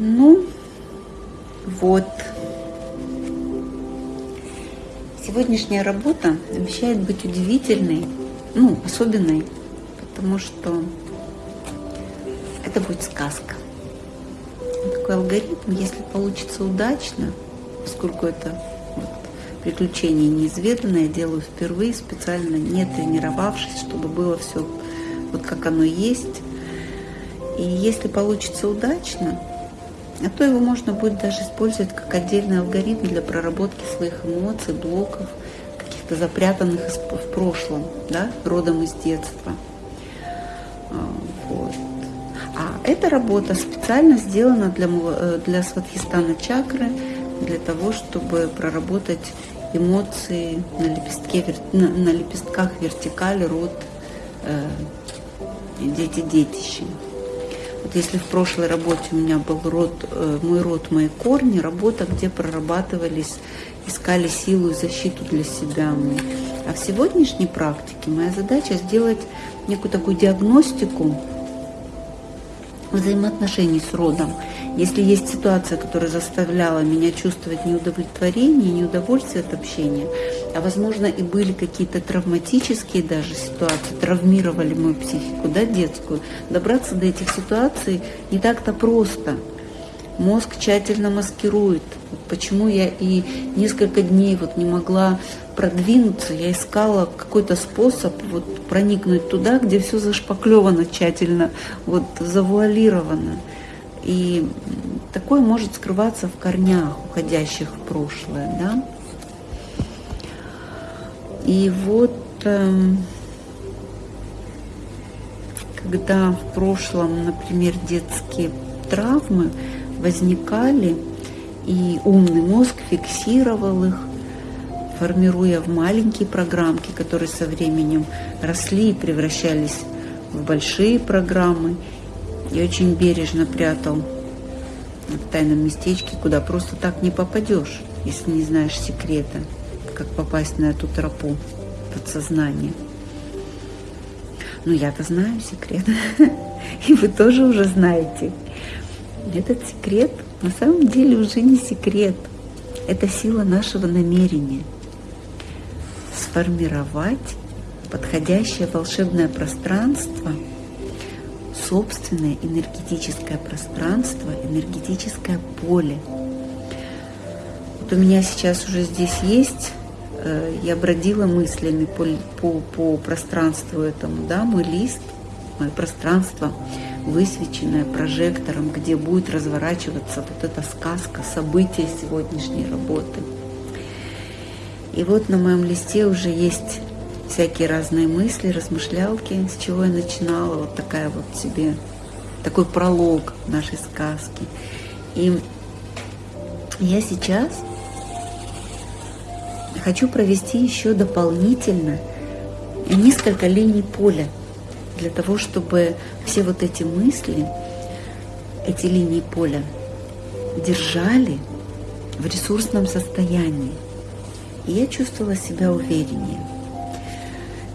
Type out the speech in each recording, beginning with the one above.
Ну, вот. Сегодняшняя работа обещает быть удивительной, ну, особенной, потому что это будет сказка. Такой алгоритм, если получится удачно, поскольку это вот, приключение неизведанное, делаю впервые, специально не тренировавшись, чтобы было все вот как оно есть. И если получится удачно, а то его можно будет даже использовать как отдельный алгоритм для проработки своих эмоций, блоков, каких-то запрятанных в прошлом, да, родом из детства. А, вот. А эта работа специально сделана для, э, для сватхистана чакры, для того, чтобы проработать эмоции на, лепестке, на, на лепестках вертикали, род, э, дети-детище. Вот если в прошлой работе у меня был род, э, мой род, мои корни, работа, где прорабатывались, искали силу и защиту для себя мы. А в сегодняшней практике моя задача сделать некую такую диагностику взаимоотношений с родом. Если есть ситуация, которая заставляла меня чувствовать неудовлетворение, неудовольствие от общения, а возможно и были какие-то травматические даже ситуации, травмировали мою психику, да, детскую, добраться до этих ситуаций не так-то просто. Мозг тщательно маскирует. Вот почему я и несколько дней вот не могла продвинуться, я искала какой-то способ вот проникнуть туда, где все зашпаклевано тщательно, вот завуалировано. И такое может скрываться в корнях, уходящих в прошлое. Да? И вот э, когда в прошлом, например, детские травмы возникали, и умный мозг фиксировал их, формируя в маленькие программки, которые со временем росли и превращались в большие программы – и очень бережно прятал в тайном местечке, куда просто так не попадешь, если не знаешь секрета, как попасть на эту тропу подсознания. Но я-то знаю секрет, и вы тоже уже знаете. Этот секрет на самом деле уже не секрет. Это сила нашего намерения. Сформировать подходящее волшебное пространство – собственное энергетическое пространство, энергетическое поле. Вот у меня сейчас уже здесь есть, я бродила мыслями по, по, по пространству этому, да, мой лист, мое пространство, высвеченное прожектором, где будет разворачиваться вот эта сказка, события сегодняшней работы. И вот на моем листе уже есть всякие разные мысли, размышлялки, с чего я начинала, вот такая вот себе, такой пролог нашей сказки. И я сейчас хочу провести еще дополнительно несколько линий поля для того, чтобы все вот эти мысли, эти линии поля держали в ресурсном состоянии. И я чувствовала себя увереннее.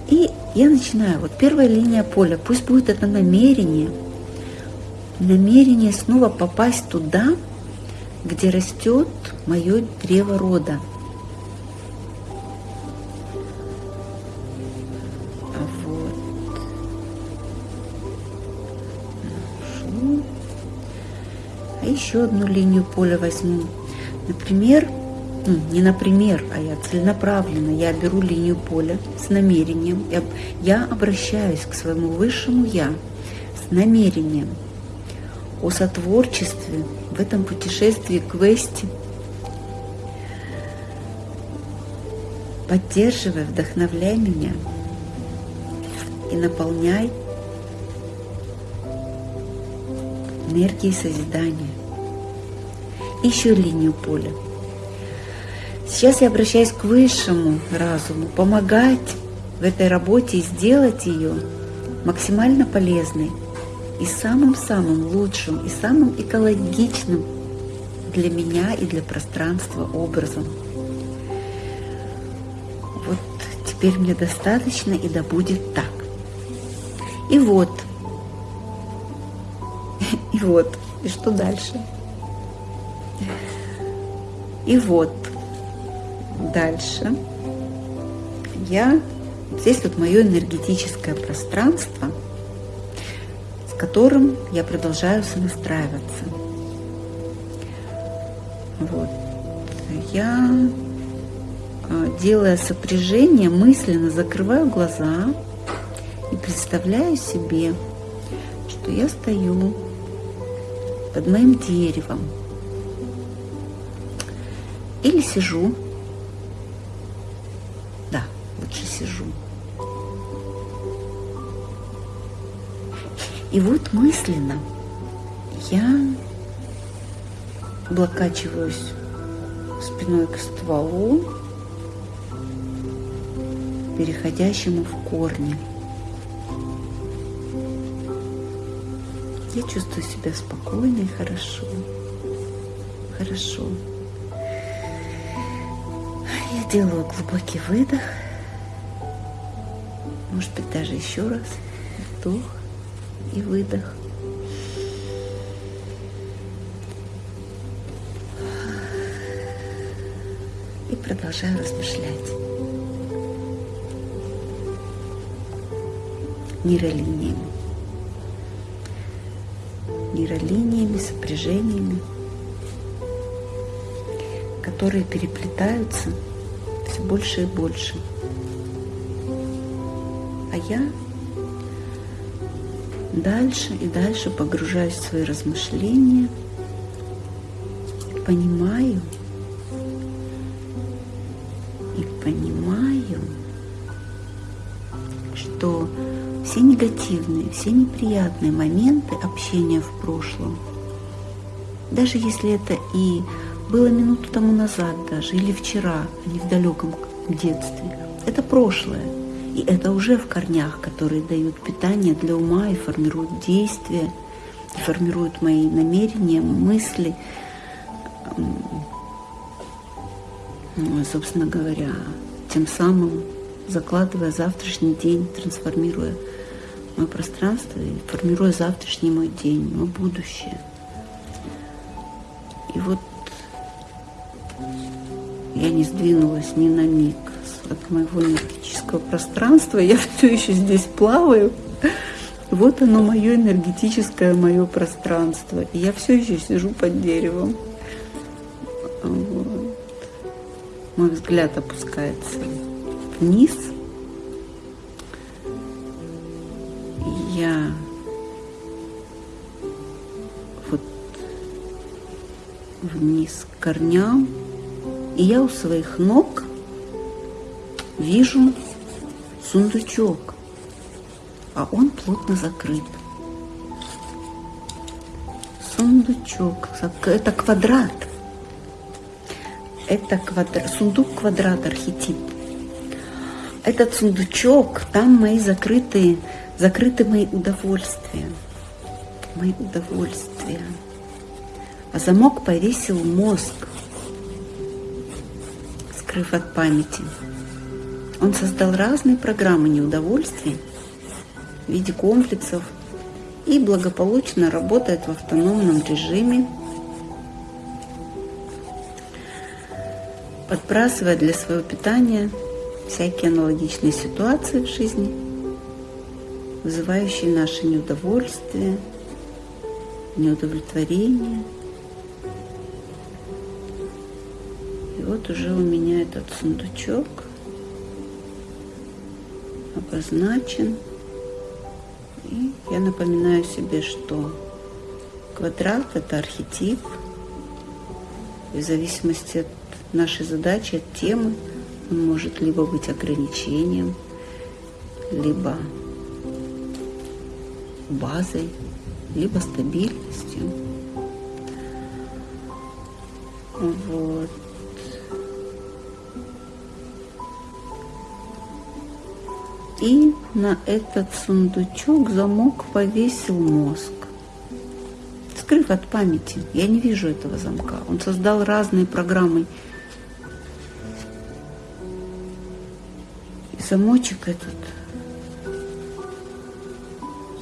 И я начинаю. Вот первая линия поля. Пусть будет это намерение. Намерение снова попасть туда, где растет мое древо рода. Еще одну линию поля возьму. Например, ну, не например, а я целенаправленно, я беру линию поля с намерением, я, я обращаюсь к своему высшему Я с намерением о сотворчестве в этом путешествии к Вести, поддерживай, вдохновляй меня и наполняй энергией созидания. Еще линию поля – Сейчас я обращаюсь к высшему разуму, помогать в этой работе и сделать ее максимально полезной и самым-самым лучшим и самым экологичным для меня и для пространства образом. Вот теперь мне достаточно и да будет так. И вот, и вот, и что дальше? И вот дальше я здесь вот мое энергетическое пространство, с которым я продолжаю сонастраиваться. Вот. Я, а, делая сопряжение, мысленно закрываю глаза и представляю себе, что я стою под моим деревом или сижу. Да, лучше сижу. И вот мысленно я облокачиваюсь спиной к стволу, переходящему в корни. Я чувствую себя спокойно и хорошо. Хорошо. Делаю глубокий выдох. Может быть, даже еще раз. Вдох и выдох. И продолжаю размышлять. Нейролиниями нейролиниями, сопряжениями, которые переплетаются все больше и больше. А я дальше и дальше погружаюсь в свои размышления, понимаю и понимаю, что все негативные, все неприятные моменты общения в прошлом, даже если это и было минуту тому назад даже, или вчера, а не в далеком детстве, это прошлое. И это уже в корнях, которые дают питание для ума и формируют действия, и формируют мои намерения, мысли. Ну, собственно говоря, тем самым закладывая завтрашний день, трансформируя мое пространство и формируя завтрашний мой день, мое будущее. И вот я не сдвинулась ни на миг от моего энергетического пространства, я все еще здесь плаваю. Вот оно мое энергетическое мое пространство. И я все еще сижу под деревом. Вот. Мой взгляд опускается вниз – я вот вниз к корням, и я у своих ног вижу сундучок, а он плотно закрыт. Сундучок, это квадрат. Это квадрат, сундук квадрат архетип. Этот сундучок, там мои закрытые закрыты мои удовольствия, мои удовольствия. А замок повесил мозг, скрыв от памяти. Он создал разные программы неудовольствий в виде комплексов и благополучно работает в автономном режиме, подбрасывая для своего питания всякие аналогичные ситуации в жизни – вызывающие наше неудовольствие, неудовлетворение. Вот уже у меня этот сундучок обозначен. И я напоминаю себе, что квадрат – это архетип. И в зависимости от нашей задачи, от темы, он может либо быть ограничением, либо базой, либо стабильностью. Вот. И на этот сундучок замок повесил мозг, скрыв от памяти. Я не вижу этого замка. Он создал разные программы. И замочек этот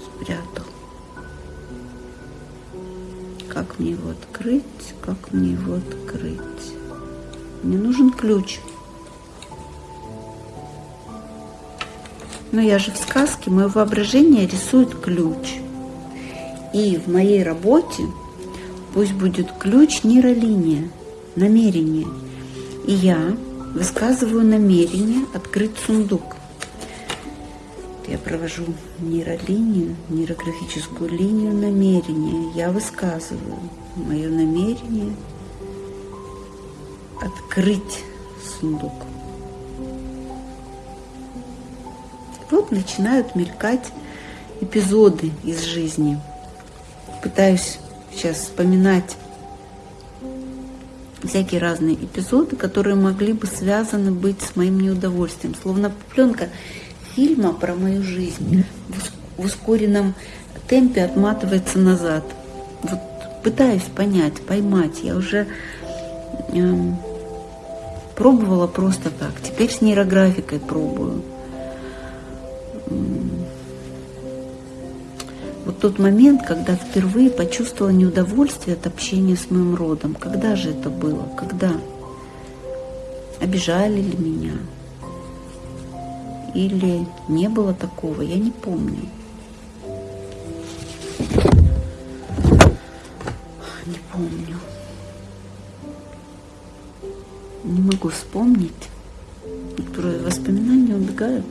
спрятал. Как мне его открыть? Как мне его открыть? Мне нужен ключ. Но я же в сказке, мое воображение рисует ключ. И в моей работе пусть будет ключ нейролиния, намерение. И я высказываю намерение открыть сундук. Я провожу нейролинию, нейрографическую линию намерения. Я высказываю мое намерение открыть сундук. Вот начинают мелькать эпизоды из жизни. Пытаюсь сейчас вспоминать всякие разные эпизоды, которые могли бы связаны быть с моим неудовольствием. Словно пленка фильма про мою жизнь в ускоренном темпе отматывается назад. Вот пытаюсь понять, поймать. Я уже э, пробовала просто так. Теперь с нейрографикой пробую. Тот момент, когда впервые почувствовала неудовольствие от общения с моим родом. Когда же это было? Когда? Обижали ли меня? Или не было такого? Я не помню. Не помню. Не могу вспомнить. Воспоминания убегают,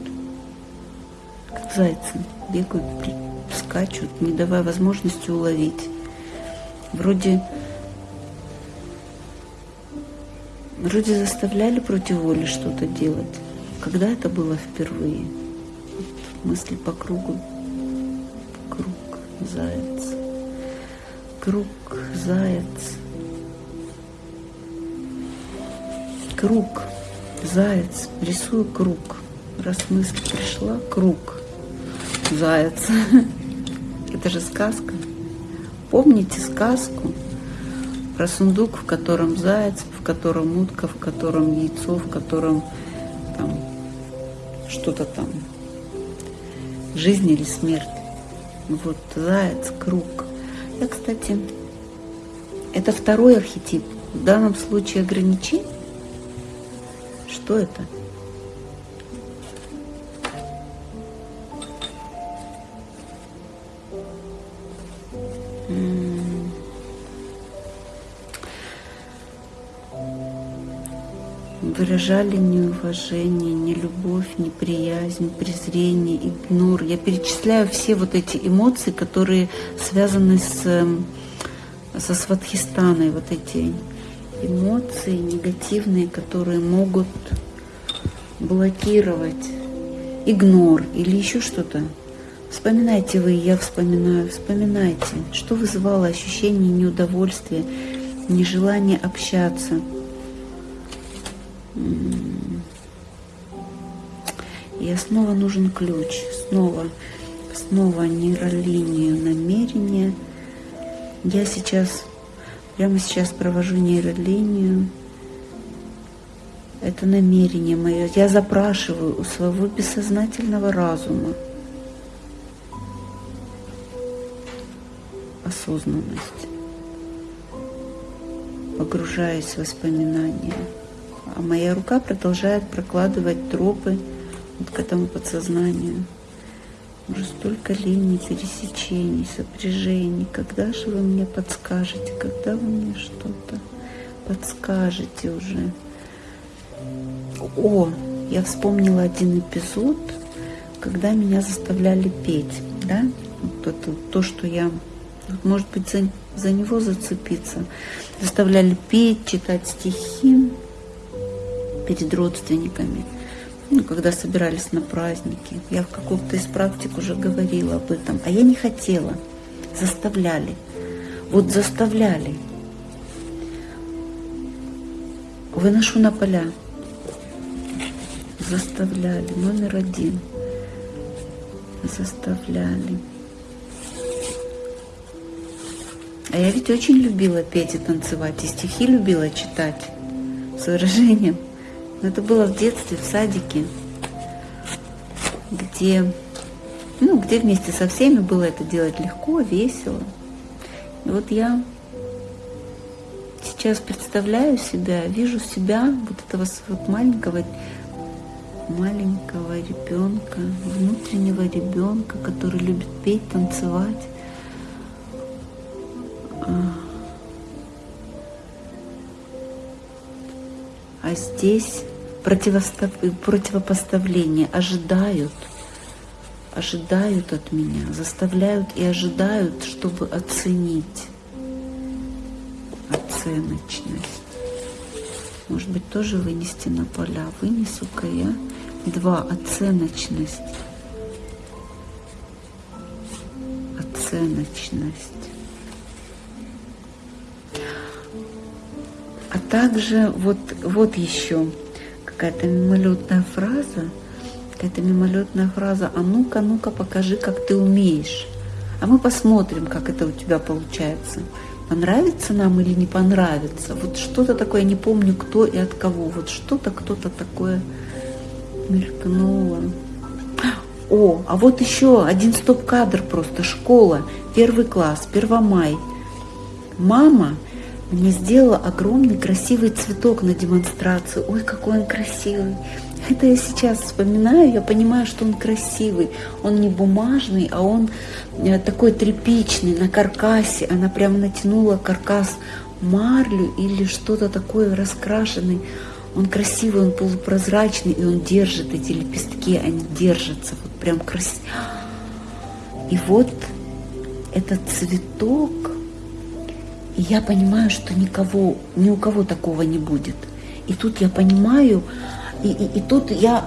как зайцы, бегают, скачут, не давая возможности уловить. Вроде, вроде заставляли против воли что-то делать. Когда это было впервые? Вот мысли по кругу. Круг, заяц. Круг, заяц. Круг, заяц. Рисую круг. Раз мысль пришла, круг, заяц. Это же сказка. Помните сказку про сундук, в котором заяц, в котором утка, в котором яйцо, в котором там что-то там, жизнь или смерть. Вот заяц, круг. Я, кстати, это второй архетип. В данном случае ограничение. Что это? Выражали неуважение, нелюбовь, неприязнь, презрение, игнор. Я перечисляю все вот эти эмоции, которые связаны с, эм, со Сватхистаной, вот эти эмоции негативные, которые могут блокировать игнор или еще что-то. Вспоминайте вы, я вспоминаю, вспоминайте, что вызывало ощущение неудовольствия, нежелание общаться – и снова нужен ключ, снова, снова нейролинию намерения. Я сейчас, прямо сейчас провожу нейролинию. Это намерение мое. Я запрашиваю у своего бессознательного разума осознанность, погружаясь в воспоминания а моя рука продолжает прокладывать тропы вот к этому подсознанию. Уже столько линий, пересечений, сопряжений. Когда же вы мне подскажете? Когда вы мне что-то подскажете уже? О, я вспомнила один эпизод, когда меня заставляли петь, да? Вот это то, что я, может быть, за, за него зацепиться. Заставляли петь, читать стихи перед родственниками, ну, когда собирались на праздники. Я в каком-то из практик уже говорила об этом, а я не хотела, заставляли. Вот заставляли. Выношу на поля. Заставляли. Номер один. Заставляли. А я ведь очень любила петь и танцевать, и стихи любила читать с выражением. Это было в детстве, в садике, где, ну, где вместе со всеми было это делать легко, весело. И вот я сейчас представляю себя, вижу себя, вот этого вот маленького, маленького ребенка, внутреннего ребенка, который любит петь, танцевать. А, а здесь противопоставление ожидают, ожидают от меня, заставляют и ожидают, чтобы оценить оценочность. Может быть, тоже вынести на поля. Вынесу-ка я два оценочность. Оценочность. А также вот, вот еще какая-то мимолетная фраза, какая-то мимолетная фраза, а ну-ка, ну-ка, покажи, как ты умеешь. А мы посмотрим, как это у тебя получается. Понравится нам или не понравится. Вот что-то такое, не помню кто и от кого. Вот что-то, кто-то такое мелькнуло. О, а вот еще один стоп-кадр просто. Школа, первый класс, Первомай. Мама мне сделала огромный красивый цветок на демонстрацию. Ой, какой он красивый. Это я сейчас вспоминаю, я понимаю, что он красивый. Он не бумажный, а он э, такой тряпичный, на каркасе. Она прямо натянула каркас марлю или что-то такое раскрашенный. Он красивый, он полупрозрачный, и он держит эти лепестки, они держатся вот прям красиво. И вот этот цветок, и я понимаю, что никого, ни у кого такого не будет. И тут я понимаю, и, и, и тут я,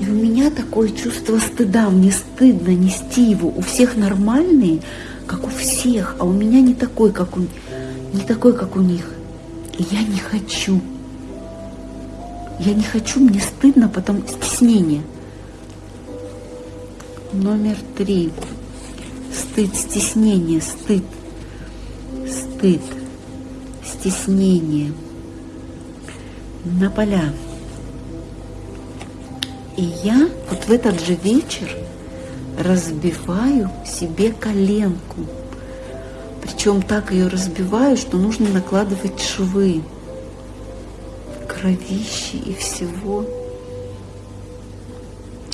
и у меня такое чувство стыда, мне стыдно нести его. У всех нормальные, как у всех, а у меня не такой, как у, не такой, как у них. И я не хочу. Я не хочу, мне стыдно, потому стеснение. Номер три. Стыд, стеснение, стыд стыд, стеснение на поля. И я вот в этот же вечер разбиваю себе коленку. Причем так ее разбиваю, что нужно накладывать швы, кровищи и всего.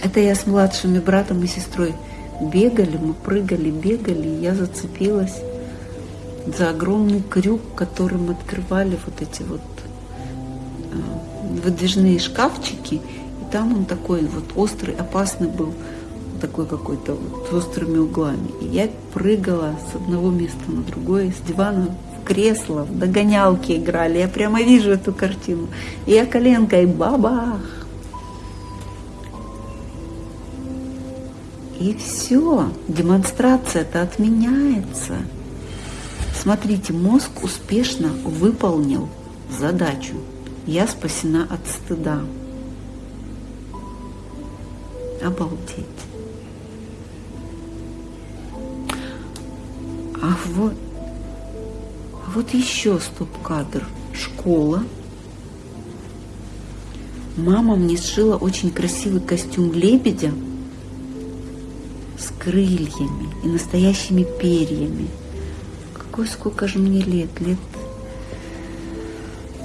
Это я с младшими братом и сестрой бегали, мы прыгали, бегали, и я зацепилась за огромный крюк, которым открывали вот эти вот э, выдвижные шкафчики. И там он такой вот острый, опасный был, такой какой-то вот с острыми углами. И я прыгала с одного места на другое, с дивана в кресло, в догонялки играли. Я прямо вижу эту картину. И я коленкой бабах. И все, демонстрация-то отменяется. Смотрите, мозг успешно выполнил задачу. Я спасена от стыда. Обалдеть. А вот, вот еще стоп-кадр. Школа. Мама мне сшила очень красивый костюм лебедя с крыльями и настоящими перьями. Какой, сколько же мне лет? Лет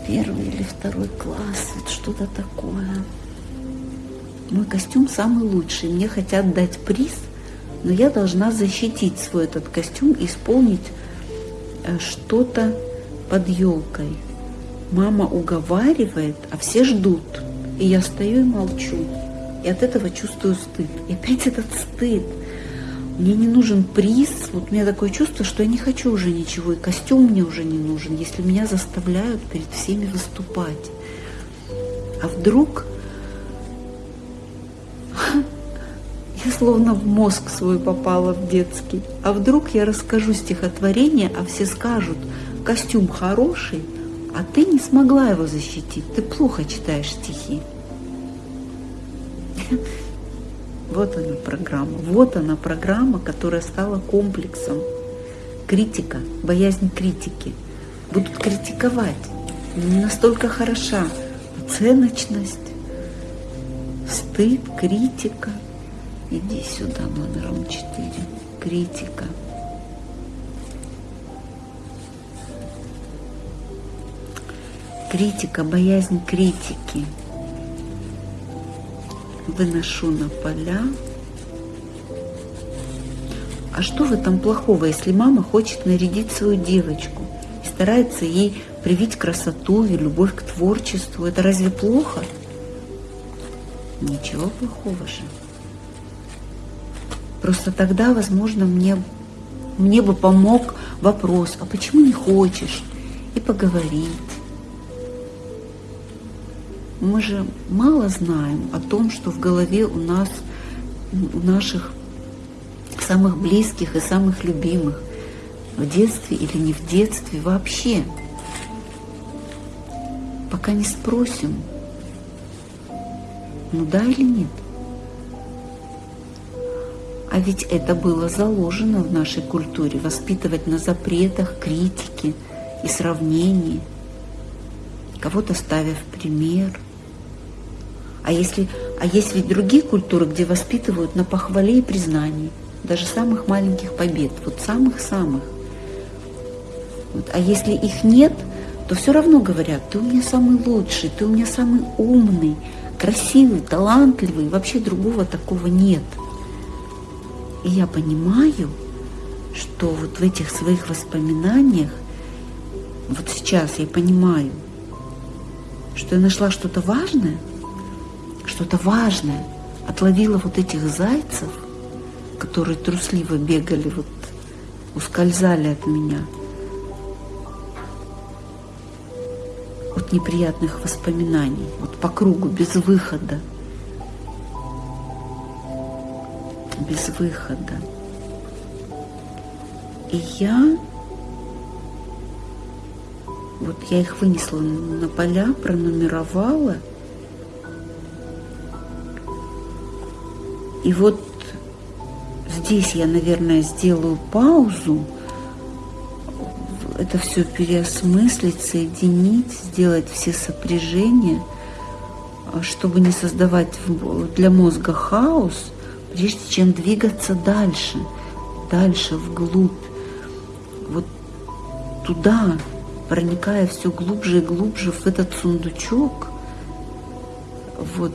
первый или второй класс, вот что-то такое. Мой костюм самый лучший. Мне хотят дать приз, но я должна защитить свой этот костюм исполнить э, что-то под елкой. Мама уговаривает, а все ждут. И я стою и молчу. И от этого чувствую стыд. И опять этот стыд – мне не нужен приз. Вот у меня такое чувство, что я не хочу уже ничего, и костюм мне уже не нужен, если меня заставляют перед всеми выступать. А вдруг я словно в мозг свой попала в детский. А вдруг я расскажу стихотворение, а все скажут, костюм хороший, а ты не смогла его защитить, ты плохо читаешь стихи. Вот она программа. Вот она программа, которая стала комплексом. Критика, боязнь критики. Будут критиковать. Не настолько хороша. Оценочность, стыд, критика. Иди сюда номером 4. Критика. критика, боязнь критики. Выношу на поля. А что в этом плохого, если мама хочет нарядить свою девочку и старается ей привить красоту и любовь к творчеству? Это разве плохо? Ничего плохого же. Просто тогда, возможно, мне, мне бы помог вопрос, а почему не хочешь? И поговорить. Мы же мало знаем о том, что в голове у нас, у наших самых близких и самых любимых, в детстве или не в детстве вообще. Пока не спросим, ну да или нет. А ведь это было заложено в нашей культуре, воспитывать на запретах, критике и сравнении, кого-то ставя в пример. А, если, а есть ведь другие культуры, где воспитывают на похвале и признании, даже самых маленьких побед, вот самых-самых. Вот. А если их нет, то все равно говорят, ты у меня самый лучший, ты у меня самый умный, красивый, талантливый, вообще другого такого нет. И я понимаю, что вот в этих своих воспоминаниях, вот сейчас я понимаю, что я нашла что-то важное, что-то важное, отловила вот этих зайцев, которые трусливо бегали, вот ускользали от меня – от неприятных воспоминаний, вот по кругу, без выхода. Без выхода. И я, вот я их вынесла на поля, пронумеровала. И вот здесь я, наверное, сделаю паузу, это все переосмыслить, соединить, сделать все сопряжения, чтобы не создавать для мозга хаос, прежде чем двигаться дальше, дальше, вглубь, вот туда, проникая все глубже и глубже в этот сундучок, вот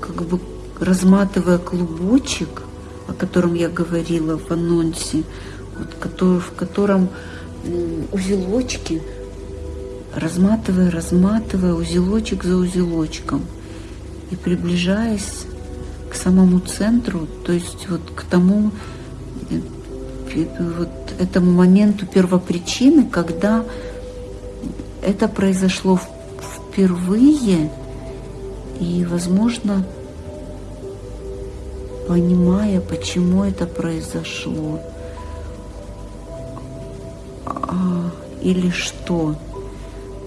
как бы разматывая клубочек, о котором я говорила в анонсе, вот, который, в котором узелочки, разматывая, разматывая узелочек за узелочком и приближаясь к самому центру, то есть вот к тому э, вот этому моменту первопричины, когда это произошло впервые, и, возможно, понимая, почему это произошло а, или что.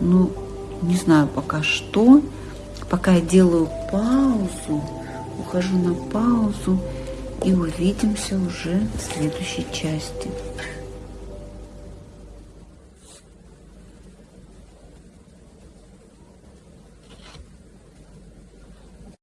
Ну, не знаю пока что. Пока я делаю паузу, ухожу на паузу и увидимся уже в следующей части.